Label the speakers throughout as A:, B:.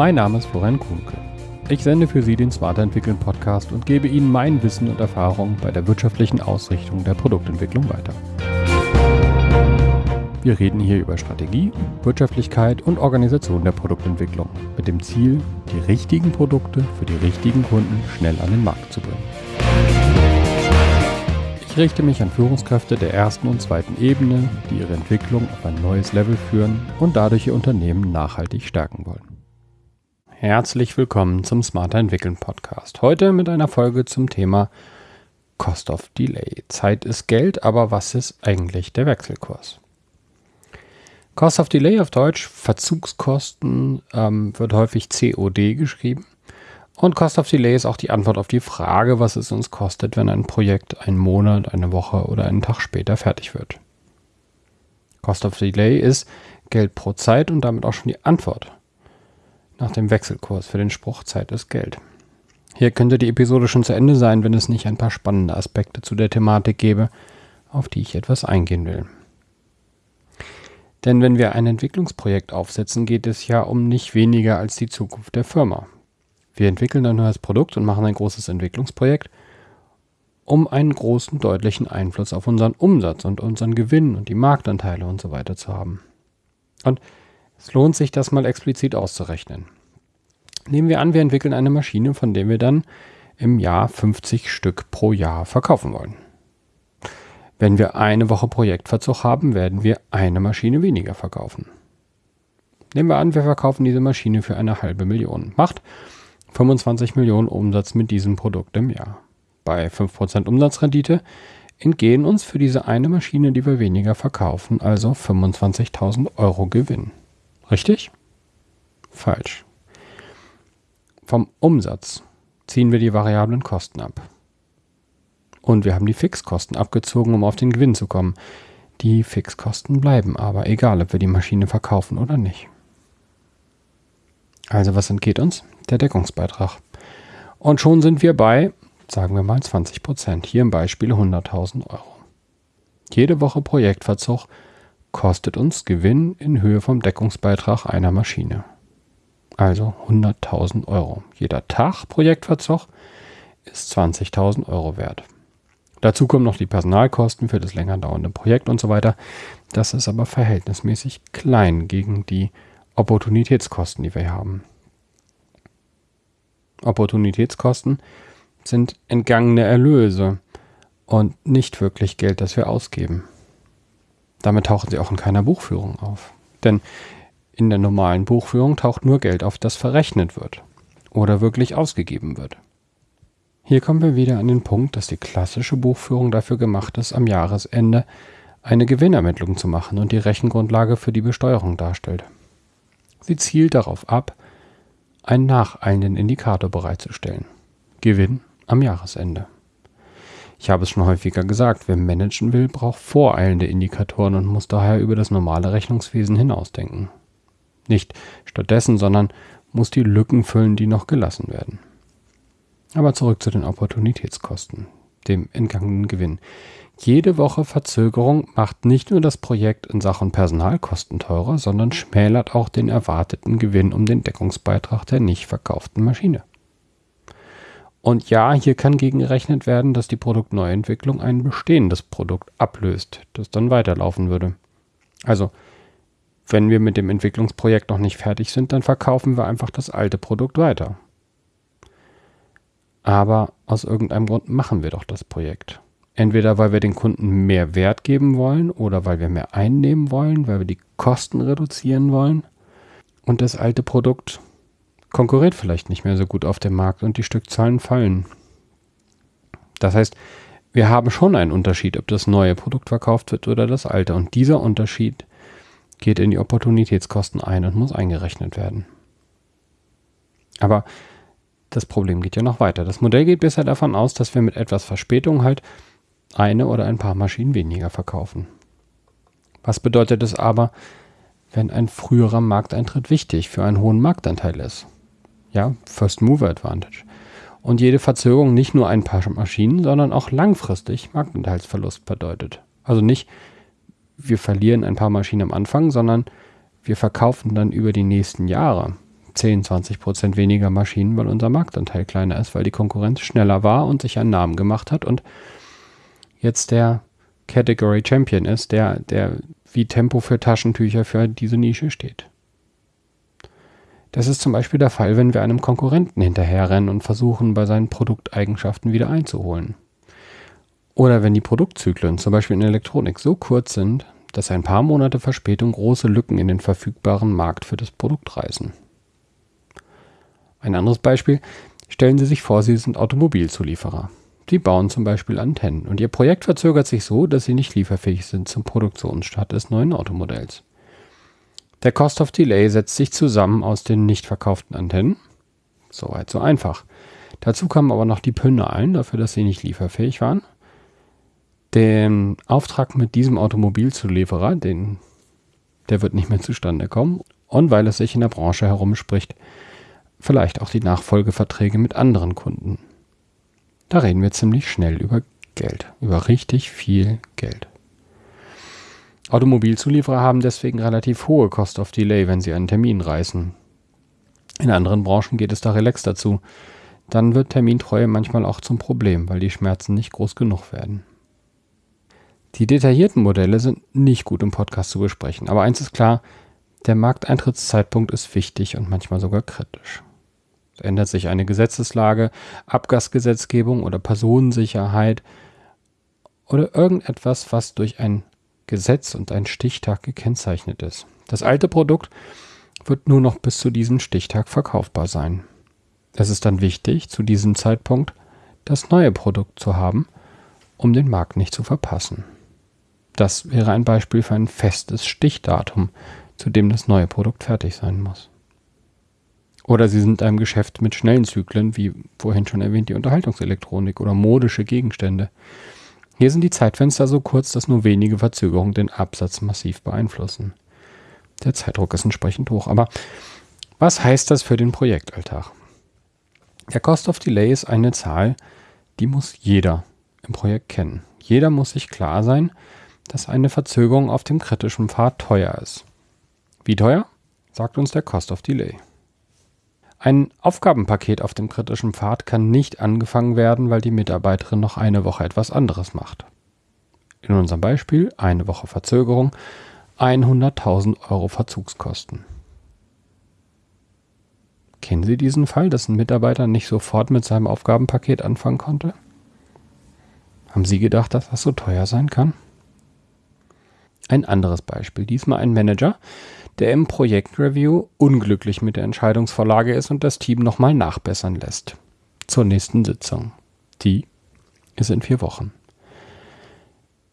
A: Mein Name ist Florian Kuhnke. Ich sende für Sie den Smarter Entwickeln Podcast und gebe Ihnen mein Wissen und Erfahrung bei der wirtschaftlichen Ausrichtung der Produktentwicklung weiter. Wir reden hier über Strategie, Wirtschaftlichkeit und Organisation der Produktentwicklung mit dem Ziel, die richtigen Produkte für die richtigen Kunden schnell an den Markt zu bringen. Ich richte mich an Führungskräfte der ersten und zweiten Ebene, die ihre Entwicklung auf ein neues Level führen und dadurch ihr Unternehmen nachhaltig stärken wollen. Herzlich willkommen zum Smarter Entwickeln Podcast. Heute mit einer Folge zum Thema Cost of Delay. Zeit ist Geld, aber was ist eigentlich der Wechselkurs? Cost of Delay auf Deutsch, Verzugskosten, ähm, wird häufig COD geschrieben. Und Cost of Delay ist auch die Antwort auf die Frage, was es uns kostet, wenn ein Projekt einen Monat, eine Woche oder einen Tag später fertig wird. Cost of Delay ist Geld pro Zeit und damit auch schon die Antwort nach dem Wechselkurs für den Spruch Zeit ist Geld. Hier könnte die Episode schon zu Ende sein, wenn es nicht ein paar spannende Aspekte zu der Thematik gäbe, auf die ich etwas eingehen will. Denn wenn wir ein Entwicklungsprojekt aufsetzen, geht es ja um nicht weniger als die Zukunft der Firma. Wir entwickeln ein neues Produkt und machen ein großes Entwicklungsprojekt, um einen großen, deutlichen Einfluss auf unseren Umsatz und unseren Gewinn und die Marktanteile und so weiter zu haben. Und es lohnt sich, das mal explizit auszurechnen. Nehmen wir an, wir entwickeln eine Maschine, von der wir dann im Jahr 50 Stück pro Jahr verkaufen wollen. Wenn wir eine Woche Projektverzug haben, werden wir eine Maschine weniger verkaufen. Nehmen wir an, wir verkaufen diese Maschine für eine halbe Million. Macht 25 Millionen Umsatz mit diesem Produkt im Jahr. Bei 5% Umsatzrendite entgehen uns für diese eine Maschine, die wir weniger verkaufen, also 25.000 Euro Gewinn. Richtig? Falsch. Vom Umsatz ziehen wir die variablen Kosten ab. Und wir haben die Fixkosten abgezogen, um auf den Gewinn zu kommen. Die Fixkosten bleiben aber, egal ob wir die Maschine verkaufen oder nicht. Also was entgeht uns? Der Deckungsbeitrag. Und schon sind wir bei, sagen wir mal 20 Prozent. Hier im Beispiel 100.000 Euro. Jede Woche Projektverzug kostet uns Gewinn in Höhe vom Deckungsbeitrag einer Maschine. Also 100.000 Euro. Jeder Tag Projektverzug ist 20.000 Euro wert. Dazu kommen noch die Personalkosten für das länger dauernde Projekt und so weiter. Das ist aber verhältnismäßig klein gegen die Opportunitätskosten, die wir haben. Opportunitätskosten sind entgangene Erlöse und nicht wirklich Geld, das wir ausgeben. Damit tauchen sie auch in keiner Buchführung auf. Denn in der normalen Buchführung taucht nur Geld auf, das verrechnet wird oder wirklich ausgegeben wird. Hier kommen wir wieder an den Punkt, dass die klassische Buchführung dafür gemacht ist, am Jahresende eine Gewinnermittlung zu machen und die Rechengrundlage für die Besteuerung darstellt. Sie zielt darauf ab, einen nacheilenden Indikator bereitzustellen. Gewinn am Jahresende. Ich habe es schon häufiger gesagt, wer managen will, braucht voreilende Indikatoren und muss daher über das normale Rechnungswesen hinausdenken. Nicht stattdessen, sondern muss die Lücken füllen, die noch gelassen werden. Aber zurück zu den Opportunitätskosten, dem entgangenen Gewinn. Jede Woche Verzögerung macht nicht nur das Projekt in Sachen Personalkosten teurer, sondern schmälert auch den erwarteten Gewinn um den Deckungsbeitrag der nicht verkauften Maschine. Und ja, hier kann gegengerechnet werden, dass die Produktneuentwicklung ein bestehendes Produkt ablöst, das dann weiterlaufen würde. Also, wenn wir mit dem Entwicklungsprojekt noch nicht fertig sind, dann verkaufen wir einfach das alte Produkt weiter. Aber aus irgendeinem Grund machen wir doch das Projekt. Entweder weil wir den Kunden mehr Wert geben wollen oder weil wir mehr einnehmen wollen, weil wir die Kosten reduzieren wollen. Und das alte Produkt konkurriert vielleicht nicht mehr so gut auf dem Markt und die Stückzahlen fallen. Das heißt, wir haben schon einen Unterschied, ob das neue Produkt verkauft wird oder das alte. Und dieser Unterschied geht in die Opportunitätskosten ein und muss eingerechnet werden. Aber das Problem geht ja noch weiter. Das Modell geht bisher davon aus, dass wir mit etwas Verspätung halt eine oder ein paar Maschinen weniger verkaufen. Was bedeutet es aber, wenn ein früherer Markteintritt wichtig für einen hohen Marktanteil ist? ja, First Mover Advantage. Und jede Verzögerung nicht nur ein paar Maschinen, sondern auch langfristig Marktanteilsverlust bedeutet. Also nicht, wir verlieren ein paar Maschinen am Anfang, sondern wir verkaufen dann über die nächsten Jahre 10, 20 Prozent weniger Maschinen, weil unser Marktanteil kleiner ist, weil die Konkurrenz schneller war und sich einen Namen gemacht hat und jetzt der Category Champion ist, der, der wie Tempo für Taschentücher für diese Nische steht. Das ist zum Beispiel der Fall, wenn wir einem Konkurrenten hinterherrennen und versuchen, bei seinen Produkteigenschaften wieder einzuholen. Oder wenn die Produktzyklen, zum Beispiel in Elektronik, so kurz sind, dass ein paar Monate Verspätung große Lücken in den verfügbaren Markt für das Produkt reißen. Ein anderes Beispiel, stellen Sie sich vor, Sie sind Automobilzulieferer. Sie bauen zum Beispiel Antennen und Ihr Projekt verzögert sich so, dass Sie nicht lieferfähig sind zum Produktionsstart des neuen Automodells. Der Cost of Delay setzt sich zusammen aus den nicht verkauften Antennen. Soweit so einfach. Dazu kamen aber noch die Pönalen dafür, dass sie nicht lieferfähig waren. Den Auftrag mit diesem Automobilzulieferer, den, der wird nicht mehr zustande kommen. Und weil es sich in der Branche herumspricht, vielleicht auch die Nachfolgeverträge mit anderen Kunden. Da reden wir ziemlich schnell über Geld, über richtig viel Geld. Automobilzulieferer haben deswegen relativ hohe Cost of Delay, wenn sie einen Termin reißen. In anderen Branchen geht es da relax dazu. Dann wird Termintreue manchmal auch zum Problem, weil die Schmerzen nicht groß genug werden. Die detaillierten Modelle sind nicht gut im Podcast zu besprechen, aber eins ist klar, der Markteintrittszeitpunkt ist wichtig und manchmal sogar kritisch. Es ändert sich eine Gesetzeslage, Abgasgesetzgebung oder Personensicherheit oder irgendetwas, was durch ein Gesetz und ein Stichtag gekennzeichnet ist. Das alte Produkt wird nur noch bis zu diesem Stichtag verkaufbar sein. Es ist dann wichtig, zu diesem Zeitpunkt das neue Produkt zu haben, um den Markt nicht zu verpassen. Das wäre ein Beispiel für ein festes Stichdatum, zu dem das neue Produkt fertig sein muss. Oder Sie sind einem Geschäft mit schnellen Zyklen, wie vorhin schon erwähnt, die Unterhaltungselektronik oder modische Gegenstände. Hier sind die Zeitfenster so kurz, dass nur wenige Verzögerungen den Absatz massiv beeinflussen. Der Zeitdruck ist entsprechend hoch. Aber was heißt das für den Projektalltag? Der Cost of Delay ist eine Zahl, die muss jeder im Projekt kennen. Jeder muss sich klar sein, dass eine Verzögerung auf dem kritischen Pfad teuer ist. Wie teuer? Sagt uns der Cost of Delay. Ein Aufgabenpaket auf dem kritischen Pfad kann nicht angefangen werden, weil die Mitarbeiterin noch eine Woche etwas anderes macht. In unserem Beispiel eine Woche Verzögerung, 100.000 Euro Verzugskosten. Kennen Sie diesen Fall, dass ein Mitarbeiter nicht sofort mit seinem Aufgabenpaket anfangen konnte? Haben Sie gedacht, dass das so teuer sein kann? Ein anderes Beispiel, diesmal ein Manager, der im Projektreview unglücklich mit der Entscheidungsvorlage ist und das Team nochmal nachbessern lässt. Zur nächsten Sitzung. Die ist in vier Wochen.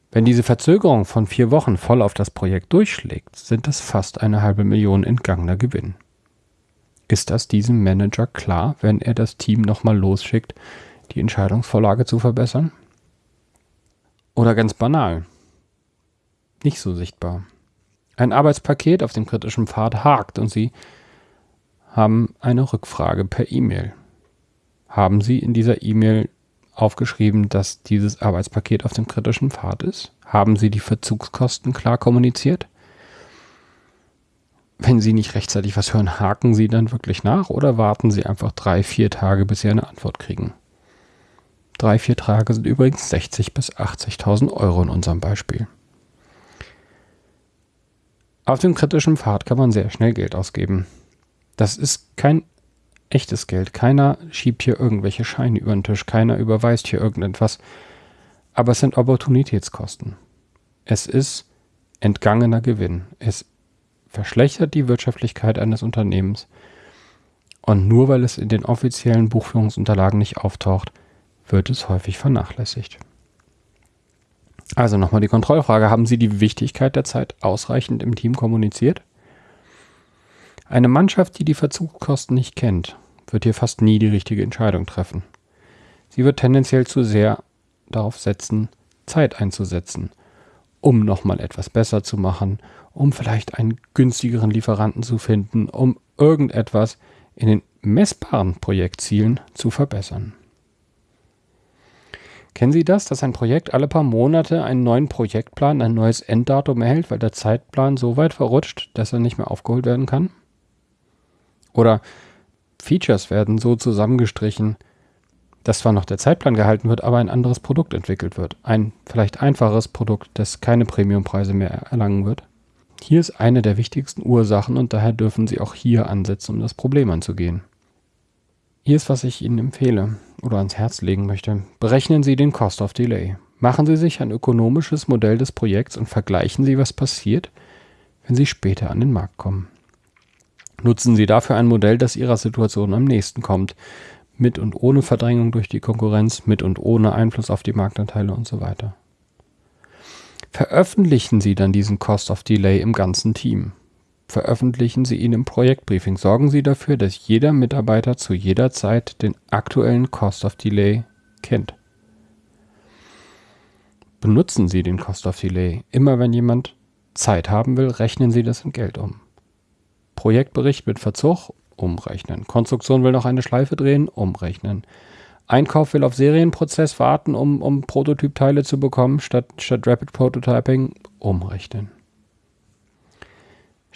A: Wenn diese Verzögerung von vier Wochen voll auf das Projekt durchschlägt, sind das fast eine halbe Million entgangener Gewinn. Ist das diesem Manager klar, wenn er das Team nochmal losschickt, die Entscheidungsvorlage zu verbessern? Oder ganz banal, nicht so sichtbar ein Arbeitspaket auf dem kritischen Pfad hakt und Sie haben eine Rückfrage per E-Mail. Haben Sie in dieser E-Mail aufgeschrieben, dass dieses Arbeitspaket auf dem kritischen Pfad ist? Haben Sie die Verzugskosten klar kommuniziert? Wenn Sie nicht rechtzeitig was hören, haken Sie dann wirklich nach oder warten Sie einfach drei, vier Tage, bis Sie eine Antwort kriegen? Drei, vier Tage sind übrigens 60.000 bis 80.000 Euro in unserem Beispiel. Auf dem kritischen Pfad kann man sehr schnell Geld ausgeben. Das ist kein echtes Geld. Keiner schiebt hier irgendwelche Scheine über den Tisch. Keiner überweist hier irgendetwas. Aber es sind Opportunitätskosten. Es ist entgangener Gewinn. Es verschlechtert die Wirtschaftlichkeit eines Unternehmens. Und nur weil es in den offiziellen Buchführungsunterlagen nicht auftaucht, wird es häufig vernachlässigt. Also nochmal die Kontrollfrage. Haben Sie die Wichtigkeit der Zeit ausreichend im Team kommuniziert? Eine Mannschaft, die die Verzugskosten nicht kennt, wird hier fast nie die richtige Entscheidung treffen. Sie wird tendenziell zu sehr darauf setzen, Zeit einzusetzen, um nochmal etwas besser zu machen, um vielleicht einen günstigeren Lieferanten zu finden, um irgendetwas in den messbaren Projektzielen zu verbessern. Kennen Sie das, dass ein Projekt alle paar Monate einen neuen Projektplan, ein neues Enddatum erhält, weil der Zeitplan so weit verrutscht, dass er nicht mehr aufgeholt werden kann? Oder Features werden so zusammengestrichen, dass zwar noch der Zeitplan gehalten wird, aber ein anderes Produkt entwickelt wird. Ein vielleicht einfaches Produkt, das keine Premiumpreise mehr erlangen wird. Hier ist eine der wichtigsten Ursachen und daher dürfen Sie auch hier ansetzen, um das Problem anzugehen. Hier ist, was ich Ihnen empfehle oder ans Herz legen möchte. Berechnen Sie den Cost of Delay. Machen Sie sich ein ökonomisches Modell des Projekts und vergleichen Sie, was passiert, wenn Sie später an den Markt kommen. Nutzen Sie dafür ein Modell, das Ihrer Situation am nächsten kommt, mit und ohne Verdrängung durch die Konkurrenz, mit und ohne Einfluss auf die Marktanteile und so weiter. Veröffentlichen Sie dann diesen Cost of Delay im ganzen Team. Veröffentlichen Sie ihn im Projektbriefing. Sorgen Sie dafür, dass jeder Mitarbeiter zu jeder Zeit den aktuellen Cost of Delay kennt. Benutzen Sie den Cost of Delay. Immer wenn jemand Zeit haben will, rechnen Sie das in Geld um. Projektbericht mit Verzug umrechnen. Konstruktion will noch eine Schleife drehen, umrechnen. Einkauf will auf Serienprozess warten, um, um Prototypteile zu bekommen, statt, statt Rapid Prototyping, umrechnen.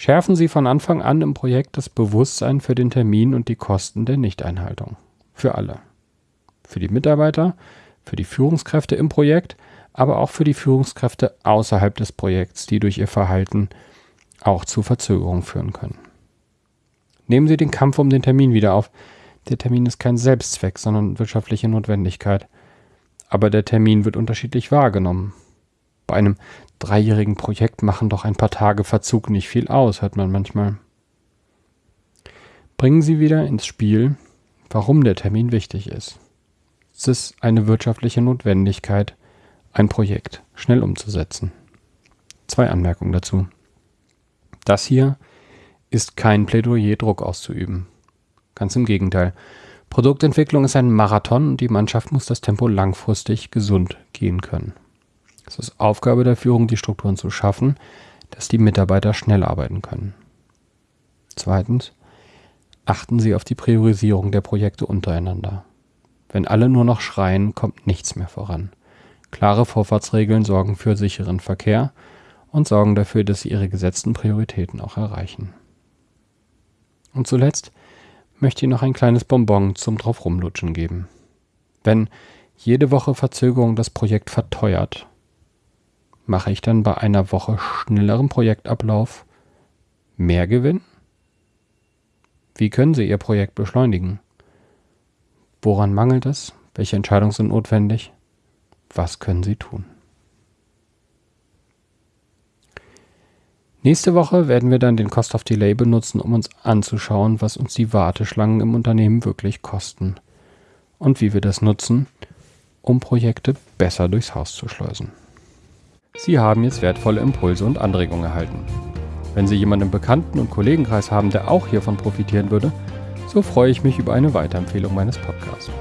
A: Schärfen Sie von Anfang an im Projekt das Bewusstsein für den Termin und die Kosten der Nichteinhaltung. Für alle. Für die Mitarbeiter, für die Führungskräfte im Projekt, aber auch für die Führungskräfte außerhalb des Projekts, die durch ihr Verhalten auch zu Verzögerungen führen können. Nehmen Sie den Kampf um den Termin wieder auf. Der Termin ist kein Selbstzweck, sondern wirtschaftliche Notwendigkeit. Aber der Termin wird unterschiedlich wahrgenommen. Bei einem dreijährigen Projekt machen doch ein paar Tage Verzug nicht viel aus, hört man manchmal. Bringen Sie wieder ins Spiel, warum der Termin wichtig ist. Es ist eine wirtschaftliche Notwendigkeit, ein Projekt schnell umzusetzen. Zwei Anmerkungen dazu. Das hier ist kein Plädoyer, Druck auszuüben. Ganz im Gegenteil. Produktentwicklung ist ein Marathon und die Mannschaft muss das Tempo langfristig gesund gehen können. Es ist Aufgabe der Führung, die Strukturen zu schaffen, dass die Mitarbeiter schnell arbeiten können. Zweitens, achten Sie auf die Priorisierung der Projekte untereinander. Wenn alle nur noch schreien, kommt nichts mehr voran. Klare Vorfahrtsregeln sorgen für sicheren Verkehr und sorgen dafür, dass Sie Ihre gesetzten Prioritäten auch erreichen. Und zuletzt möchte ich noch ein kleines Bonbon zum drauf rumlutschen geben. Wenn jede Woche Verzögerung das Projekt verteuert, mache ich dann bei einer Woche schnellerem Projektablauf mehr Gewinn? Wie können Sie Ihr Projekt beschleunigen? Woran mangelt es? Welche Entscheidungen sind notwendig? Was können Sie tun? Nächste Woche werden wir dann den Cost of Delay benutzen, um uns anzuschauen, was uns die Warteschlangen im Unternehmen wirklich kosten und wie wir das nutzen, um Projekte besser durchs Haus zu schleusen. Sie haben jetzt wertvolle Impulse und Anregungen erhalten. Wenn Sie jemanden im Bekannten- und Kollegenkreis haben, der auch hiervon profitieren würde, so freue ich mich über eine Weiterempfehlung meines Podcasts.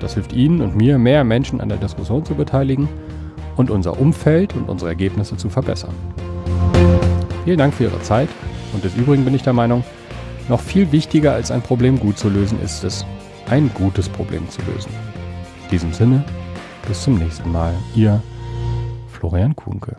A: Das hilft Ihnen und mir, mehr Menschen an der Diskussion zu beteiligen und unser Umfeld und unsere Ergebnisse zu verbessern. Vielen Dank für Ihre Zeit und des Übrigen bin ich der Meinung, noch viel wichtiger als ein Problem gut zu lösen ist es, ein gutes Problem zu lösen. In diesem Sinne, bis zum nächsten Mal. Ihr Florian Kuhnke.